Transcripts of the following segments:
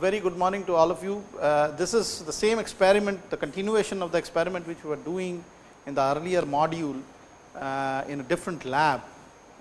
very good morning to all of you. Uh, this is the same experiment, the continuation of the experiment which we were doing in the earlier module uh, in a different lab,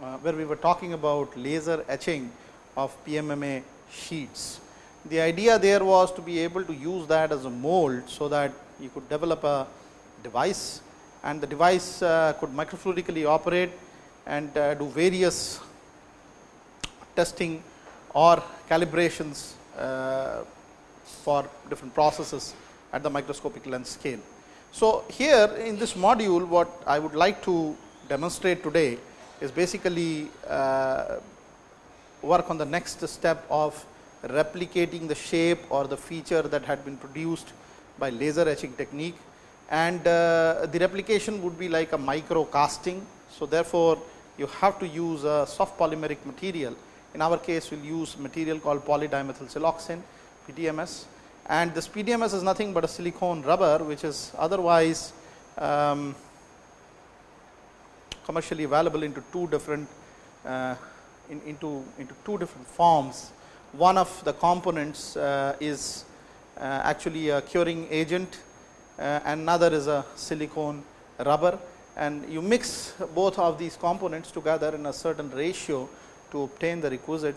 uh, where we were talking about laser etching of PMMA sheets. The idea there was to be able to use that as a mold, so that you could develop a device and the device uh, could microfluidically operate and uh, do various testing or calibrations for different processes at the microscopic length scale. So, here in this module what I would like to demonstrate today is basically uh, work on the next step of replicating the shape or the feature that had been produced by laser etching technique and uh, the replication would be like a micro casting. So, therefore, you have to use a soft polymeric material. In our case, we will use material called polydimethyl siloxane PDMS and this PDMS is nothing but a silicone rubber which is otherwise um, commercially available into two different uh, in, into, into two different forms. One of the components uh, is uh, actually a curing agent uh, another is a silicone rubber and you mix both of these components together in a certain ratio to obtain the requisite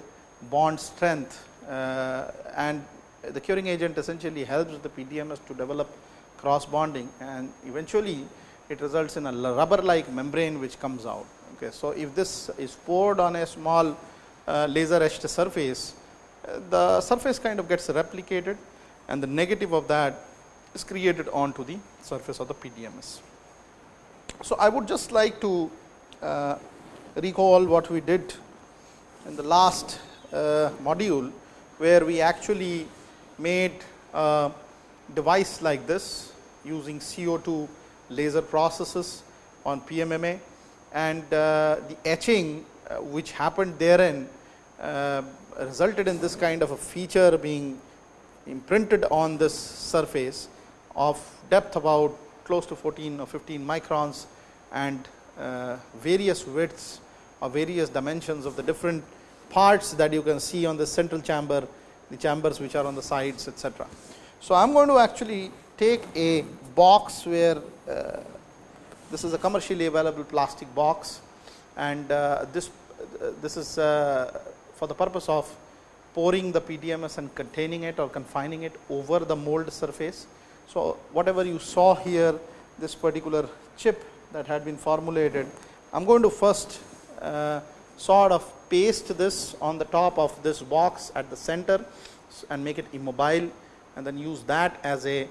bond strength uh, and the curing agent essentially helps the PDMS to develop cross bonding and eventually it results in a rubber like membrane which comes out. Okay. So, if this is poured on a small uh, laser etched surface, uh, the surface kind of gets replicated and the negative of that is created onto the surface of the PDMS. So, I would just like to uh, recall what we did in the last uh, module, where we actually made a device like this using CO2 laser processes on PMMA and uh, the etching uh, which happened therein resulted in this kind of a feature being imprinted on this surface of depth about close to 14 or 15 microns and various widths or various dimensions of the different parts that you can see on the central chamber, the chambers which are on the sides etc. So, I am going to actually take a box where uh, this is a commercially available plastic box and uh, this uh, this is uh, for the purpose of pouring the PDMS and containing it or confining it over the mold surface. So, whatever you saw here this particular chip that had been formulated, I am going to first sort of paste this on the top of this box at the center and make it immobile and then use that as a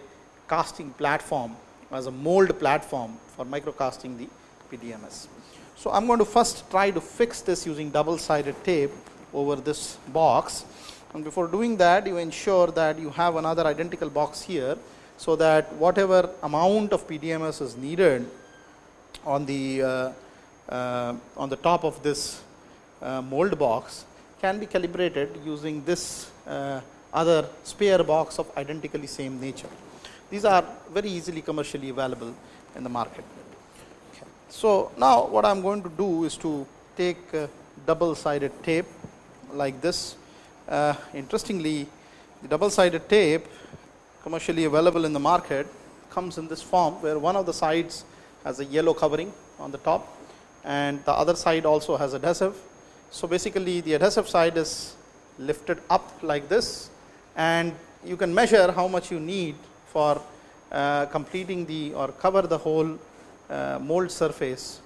casting platform as a mold platform for microcasting the PDMS. So, I am going to first try to fix this using double sided tape over this box and before doing that you ensure that you have another identical box here so that whatever amount of PDMS is needed on the uh, uh, on the top of this uh, mold box can be calibrated using this uh, other spare box of identically same nature. These are very easily commercially available in the market. Okay. So, now what I am going to do is to take double sided tape like this. Uh, interestingly, the double sided tape commercially available in the market comes in this form where one of the sides has a yellow covering on the top and the other side also has adhesive. So, basically the adhesive side is lifted up like this and you can measure how much you need for uh, completing the or cover the whole uh, mold surface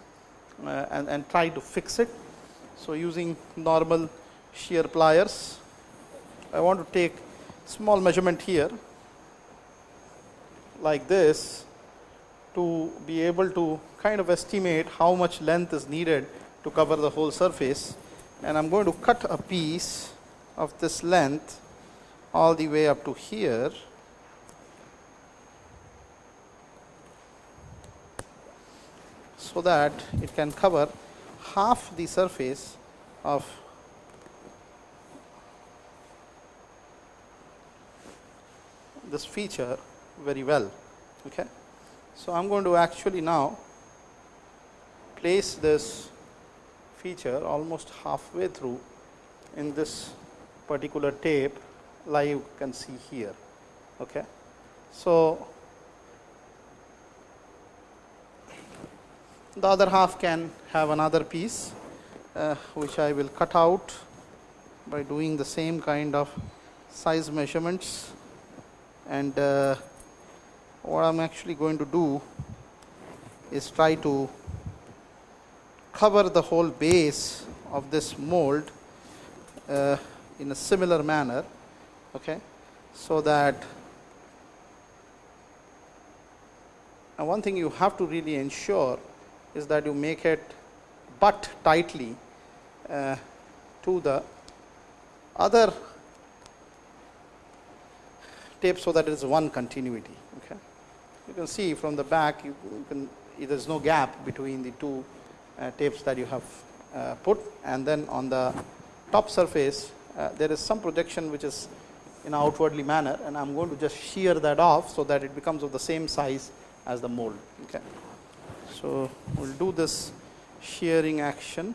uh, and, and try to fix it. So, using normal shear pliers, I want to take small measurement here like this to be able to kind of estimate how much length is needed to cover the whole surface and I am going to cut a piece of this length all the way up to here so that it can cover half the surface of this feature very well. Okay. So, I am going to actually now place this feature almost halfway through in this particular tape like you can see here. Okay. So, the other half can have another piece uh, which I will cut out by doing the same kind of size measurements and uh, what I am actually going to do is try to cover the whole base of this mold uh, in a similar manner okay? So that one thing you have to really ensure is that you make it butt tightly uh, to the other tape so that it is one continuity you can see from the back you, you can there is no gap between the two uh, tapes that you have uh, put and then on the top surface uh, there is some projection which is in an outwardly manner and I am going to just shear that off so that it becomes of the same size as the mold. Okay. So, we will do this shearing action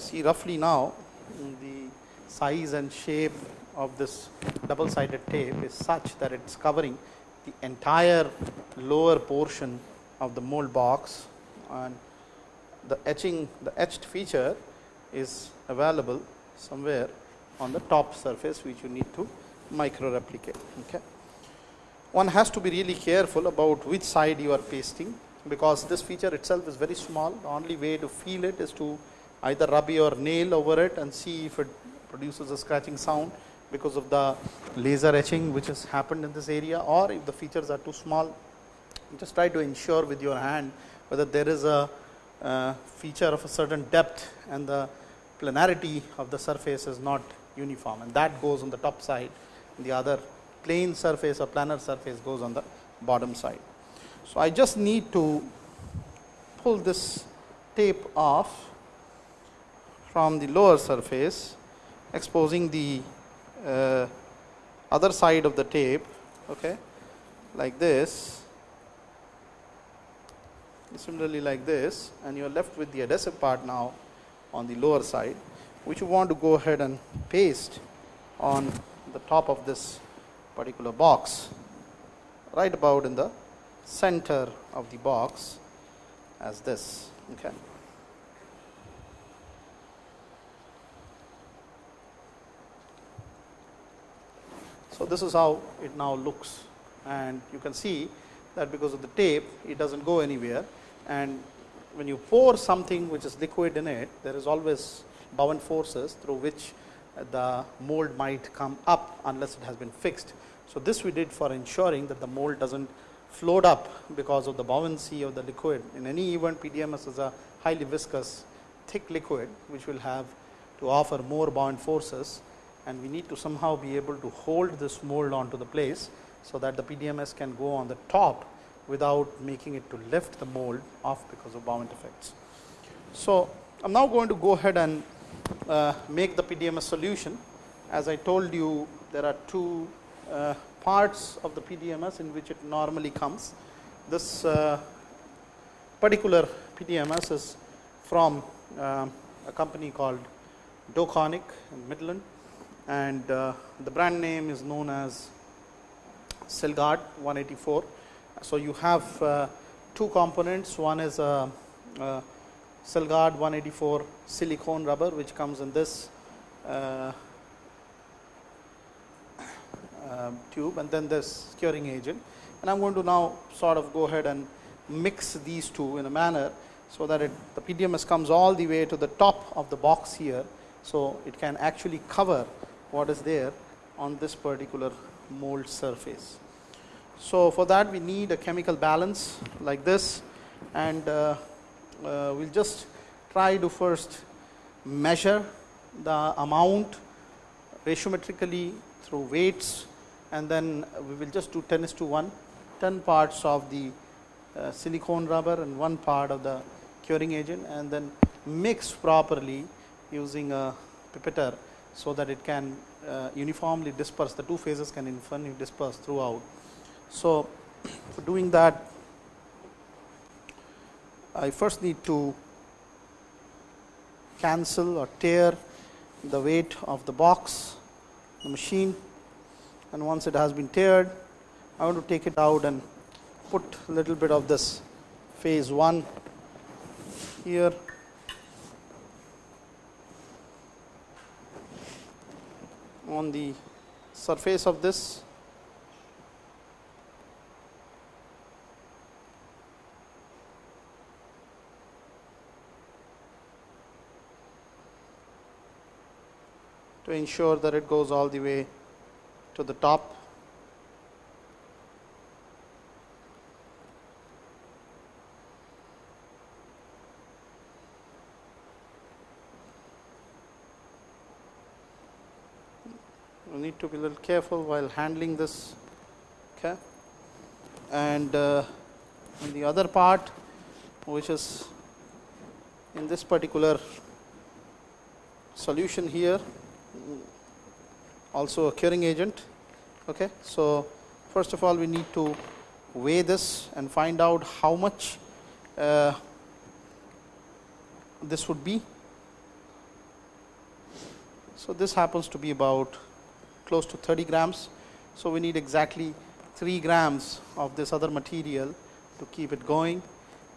see roughly now the size and shape of this double sided tape is such that it is covering the entire lower portion of the mold box and the etching the etched feature is available somewhere on the top surface which you need to micro replicate. Okay. One has to be really careful about which side you are pasting because this feature itself is very small. The only way to feel it is to either rub your nail over it and see if it produces a scratching sound because of the laser etching which has happened in this area or if the features are too small just try to ensure with your hand whether there is a uh, feature of a certain depth and the planarity of the surface is not uniform. And that goes on the top side. The other plane surface or planar surface goes on the bottom side. So, I just need to pull this tape off from the lower surface exposing the uh, other side of the tape okay, like this similarly like this and you are left with the adhesive part now on the lower side which you want to go ahead and paste on the top of this particular box right about in the center of the box as this okay So, this is how it now looks and you can see that because of the tape it does not go anywhere and when you pour something which is liquid in it there is always bound forces through which the mold might come up unless it has been fixed. So, this we did for ensuring that the mold does not float up because of the buoyancy of the liquid. In any event PDMS is a highly viscous thick liquid which will have to offer more bound forces and we need to somehow be able to hold this mold onto the place so that the PDMS can go on the top without making it to lift the mold off because of buoyant effects. So, I am now going to go ahead and uh, make the PDMS solution. As I told you there are two uh, parts of the PDMS in which it normally comes. This uh, particular PDMS is from uh, a company called Dow Corning in Midland and uh, the brand name is known as Sylgard 184. So, you have uh, two components one is a, a Sylgard 184 silicone rubber which comes in this uh, uh, tube and then this curing agent and I am going to now sort of go ahead and mix these two in a manner so that it, the PDMS comes all the way to the top of the box here. So, it can actually cover what is there on this particular mold surface. So, for that we need a chemical balance like this and uh, uh, we will just try to first measure the amount ratiometrically through weights and then we will just do 10 is to 1 10 parts of the uh, silicone rubber and one part of the curing agent and then mix properly using a pipetter so that it can uh, uniformly disperse. The two phases can uniformly disperse throughout. So, for doing that I first need to cancel or tare the weight of the box, the machine. And once it has been tared, I want to take it out and put a little bit of this phase 1 here on the surface of this to ensure that it goes all the way to the top. We need to be a little careful while handling this. Okay. And uh, the other part, which is in this particular solution here, also a curing agent. Okay. So, first of all we need to weigh this and find out how much uh, this would be. So, this happens to be about close to 30 grams. So, we need exactly 3 grams of this other material to keep it going.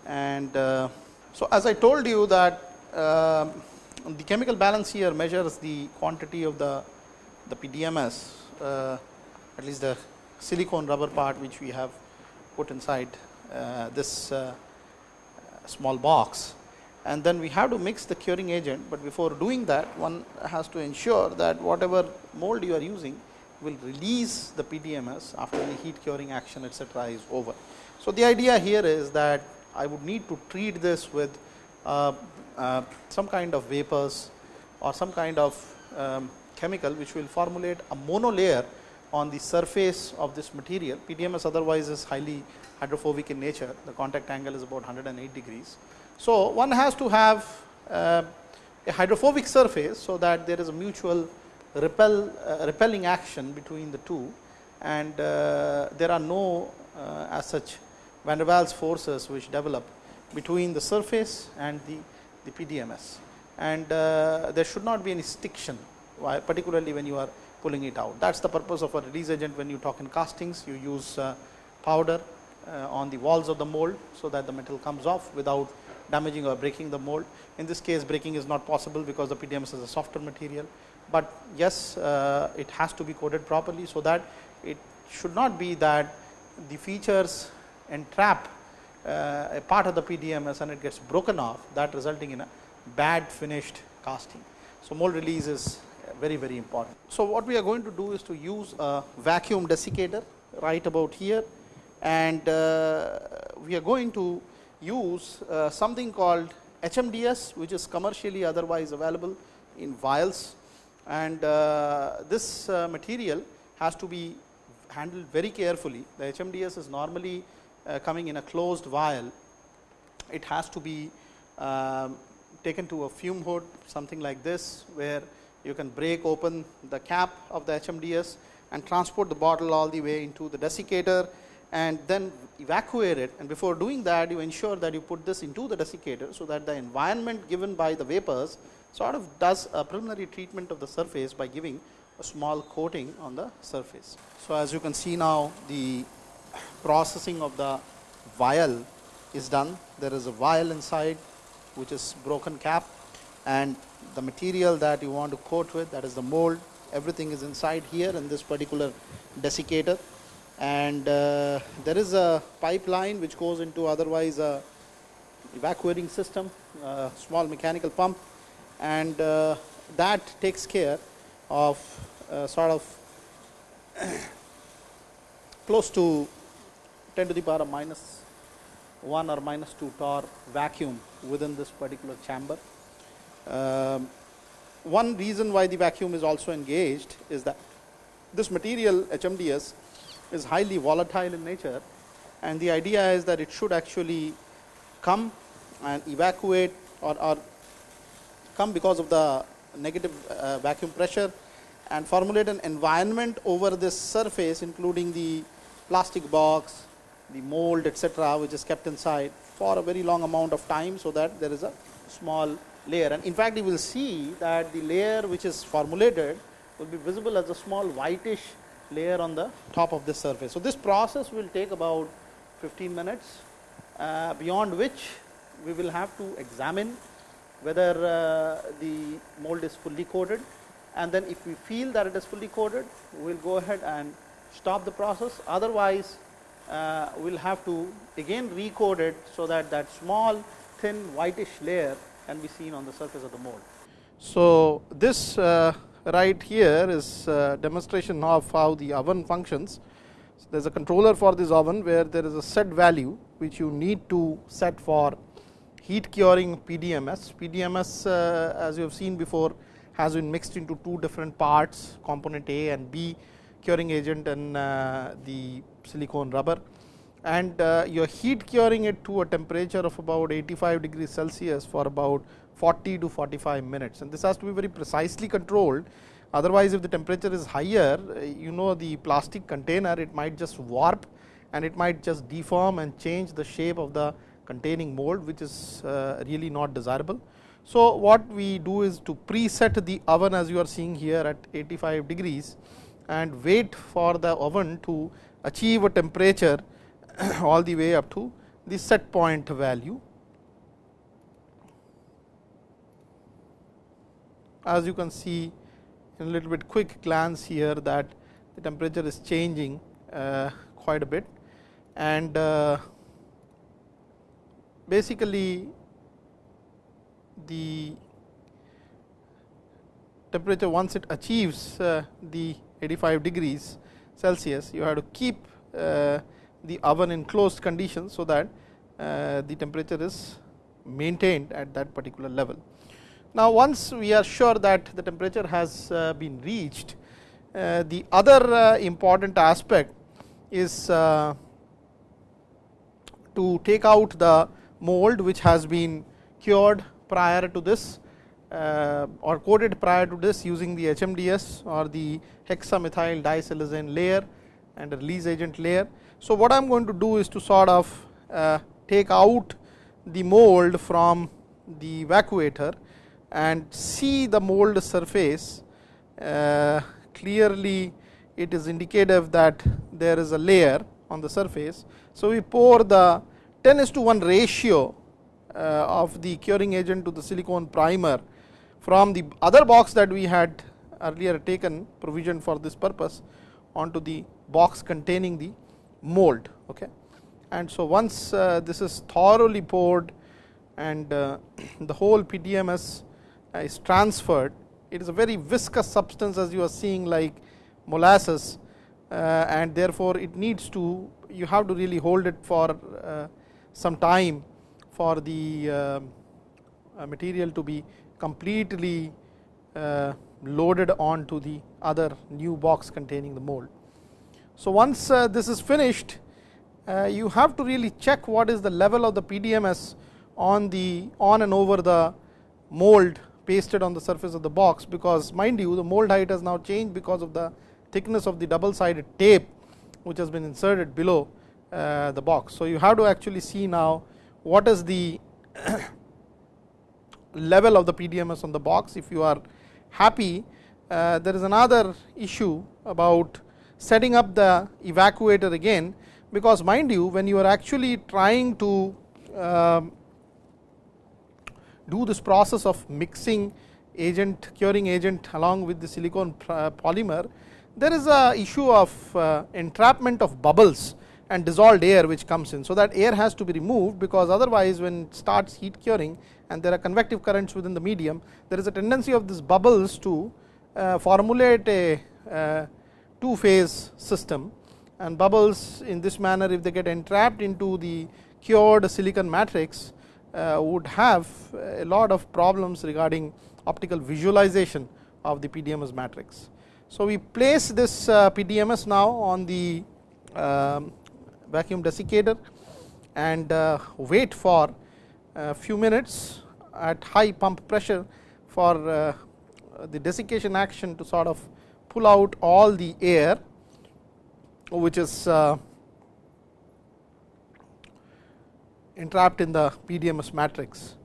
And uh, so, as I told you that uh, the chemical balance here measures the quantity of the, the PDMS, uh, at least the silicone rubber part which we have put inside uh, this uh, small box. And then we have to mix the curing agent, but before doing that one has to ensure that whatever mold you are using will release the PDMS after the heat curing action etc., is over. So, the idea here is that I would need to treat this with uh, uh, some kind of vapors or some kind of um, chemical which will formulate a monolayer on the surface of this material. PDMS otherwise is highly hydrophobic in nature, the contact angle is about 108 degrees. So, one has to have uh, a hydrophobic surface, so that there is a mutual repel uh, repelling action between the two and uh, there are no uh, as such van der Waals forces which develop between the surface and the the PDMS and uh, there should not be any stiction particularly when you are pulling it out. That is the purpose of a release agent when you talk in castings you use uh, powder uh, on the walls of the mold. So, that the metal comes off without damaging or breaking the mold. In this case breaking is not possible because the PDMS is a softer material, but yes uh, it has to be coated properly. So, that it should not be that the features entrap uh, a part of the PDMS and it gets broken off that resulting in a bad finished casting. So, mold release is very very important. So, what we are going to do is to use a vacuum desiccator right about here and uh, we are going to use uh, something called HMDS which is commercially otherwise available in vials. And uh, this uh, material has to be handled very carefully. The HMDS is normally uh, coming in a closed vial, it has to be um, taken to a fume hood something like this where you can break open the cap of the HMDS and transport the bottle all the way into the desiccator and then evacuate it and before doing that you ensure that you put this into the desiccator. So, that the environment given by the vapors sort of does a preliminary treatment of the surface by giving a small coating on the surface. So, as you can see now the processing of the vial is done. There is a vial inside which is broken cap and the material that you want to coat with that is the mold everything is inside here in this particular desiccator and uh, there is a pipeline which goes into otherwise a evacuating system a small mechanical pump and uh, that takes care of uh, sort of close to 10 to the power of minus 1 or minus 2 torr vacuum within this particular chamber. Um, one reason why the vacuum is also engaged is that this material HMDS is highly volatile in nature and the idea is that it should actually come and evacuate or, or come because of the negative uh, vacuum pressure and formulate an environment over this surface including the plastic box, the mold etc., which is kept inside for a very long amount of time. So, that there is a small layer and in fact, you will see that the layer which is formulated will be visible as a small whitish layer on the top of this surface. So, this process will take about 15 minutes uh, beyond which we will have to examine whether uh, the mold is fully coated and then if we feel that it is fully coated we will go ahead and stop the process otherwise uh, we will have to again recode it so that that small thin whitish layer can be seen on the surface of the mold. So, this uh, right here is uh, demonstration of how the oven functions. So, there is a controller for this oven where there is a set value which you need to set for heat curing PDMS. PDMS uh, as you have seen before has been mixed into two different parts component A and B curing agent and uh, the silicone rubber and you are heat curing it to a temperature of about 85 degrees Celsius for about 40 to 45 minutes. And this has to be very precisely controlled. Otherwise if the temperature is higher uh, you know the plastic container it might just warp and it might just deform and change the shape of the containing mold which is uh, really not desirable. So, what we do is to preset the oven as you are seeing here at 85 degrees and wait for the oven to achieve a temperature all the way up to the set point value as you can see in a little bit quick glance here that the temperature is changing uh, quite a bit and uh, basically the temperature once it achieves uh, the 85 degrees Celsius you have to keep uh, the oven in closed conditions so that uh, the temperature is maintained at that particular level. Now, once we are sure that the temperature has uh, been reached, uh, the other uh, important aspect is to take out the mold which has been cured prior to this or coated prior to this using the HMDS or the hexamethyl disiloxane layer and a release agent layer. So, what I am going to do is to sort of take out the mold from the evacuator and see the mold surface uh, clearly it is indicative that there is a layer on the surface. So, we pour the 10 is to 1 ratio uh, of the curing agent to the silicone primer from the other box that we had earlier taken provision for this purpose onto the box containing the mold. Okay. And so, once uh, this is thoroughly poured and uh, the whole PDMS is transferred, it is a very viscous substance as you are seeing like molasses uh, and therefore, it needs to you have to really hold it for uh, some time for the uh, material to be completely uh, loaded onto the other new box containing the mold. So, once uh, this is finished uh, you have to really check what is the level of the PDMS on the on and over the mold pasted on the surface of the box because mind you the mold height has now changed because of the thickness of the double sided tape which has been inserted below uh, the box. So, you have to actually see now what is the level of the PDMS on the box if you are happy uh, there is another issue about setting up the evacuator again because mind you when you are actually trying to um, do this process of mixing agent curing agent along with the silicone polymer there is a issue of uh, entrapment of bubbles and dissolved air which comes in. So, that air has to be removed because otherwise when it starts heat curing and there are convective currents within the medium there is a tendency of these bubbles to uh, formulate a uh, two phase system and bubbles in this manner if they get entrapped into the cured silicon matrix uh, would have a lot of problems regarding optical visualization of the PDMS matrix. So, we place this uh, PDMS now on the um, vacuum desiccator and uh, wait for a few minutes at high pump pressure for uh, the desiccation action to sort of pull out all the air which is uh, entrapped in the PDMS matrix.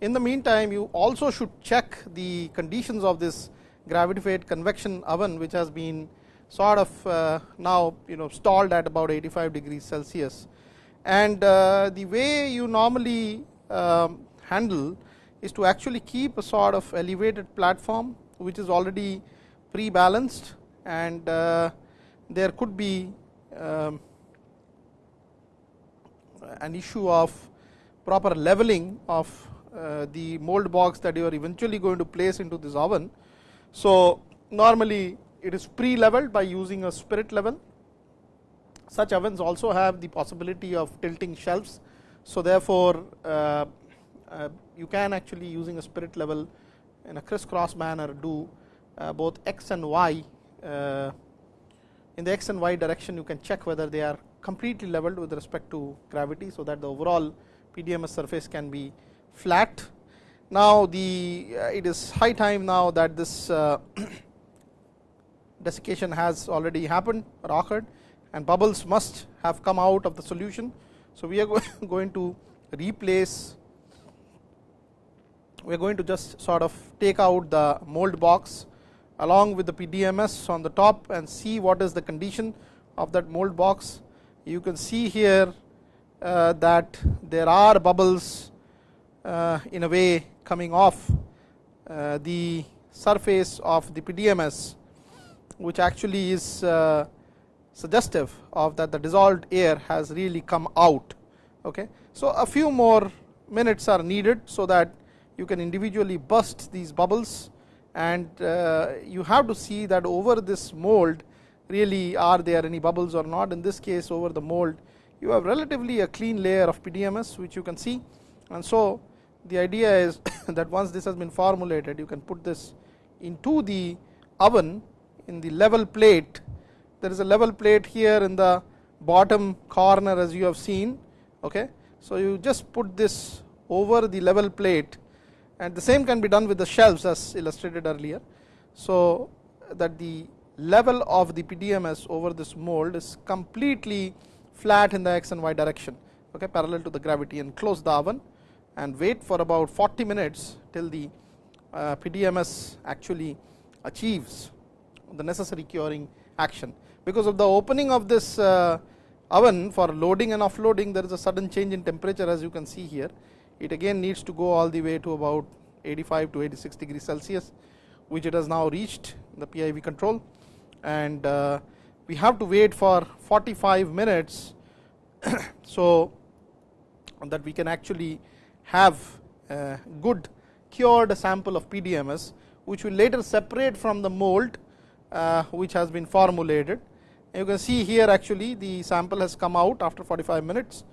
In the meantime, you also should check the conditions of this gravity fed convection oven which has been sort of uh, now you know stalled at about 85 degrees Celsius. And uh, the way you normally um, handle is to actually keep a sort of elevated platform which is already pre balanced and uh, there could be um, an issue of proper leveling of uh, the mold box that you are eventually going to place into this oven. So, normally it is pre leveled by using a spirit level. Such ovens also have the possibility of tilting shelves. So, therefore, uh, uh, you can actually using a spirit level in a crisscross manner do uh, both x and y uh, in the x and y direction you can check whether they are completely leveled with respect to gravity. So, that the overall PDMS surface can be flat. Now, the uh, it is high time now that this uh, desiccation has already happened or occurred and bubbles must have come out of the solution. So, we are going to replace we are going to just sort of take out the mold box along with the PDMS on the top and see what is the condition of that mold box. You can see here uh, that there are bubbles uh, in a way coming off uh, the surface of the PDMS which actually is uh, suggestive of that the dissolved air has really come out. Okay. So, a few more minutes are needed, so that you can individually burst these bubbles and uh, you have to see that over this mold really are there any bubbles or not. In this case over the mold you have relatively a clean layer of PDMS which you can see and so the idea is that once this has been formulated you can put this into the oven in the level plate there is a level plate here in the bottom corner as you have seen okay so you just put this over the level plate and the same can be done with the shelves as illustrated earlier. So, that the level of the PDMS over this mold is completely flat in the x and y direction okay, parallel to the gravity and close the oven and wait for about 40 minutes till the uh, PDMS actually achieves the necessary curing action. Because of the opening of this uh, oven for loading and offloading there is a sudden change in temperature as you can see here it again needs to go all the way to about 85 to 86 degrees Celsius which it has now reached the PID control and uh, we have to wait for 45 minutes so that we can actually have a good cured sample of PDMS which will later separate from the mold uh, which has been formulated. You can see here actually the sample has come out after 45 minutes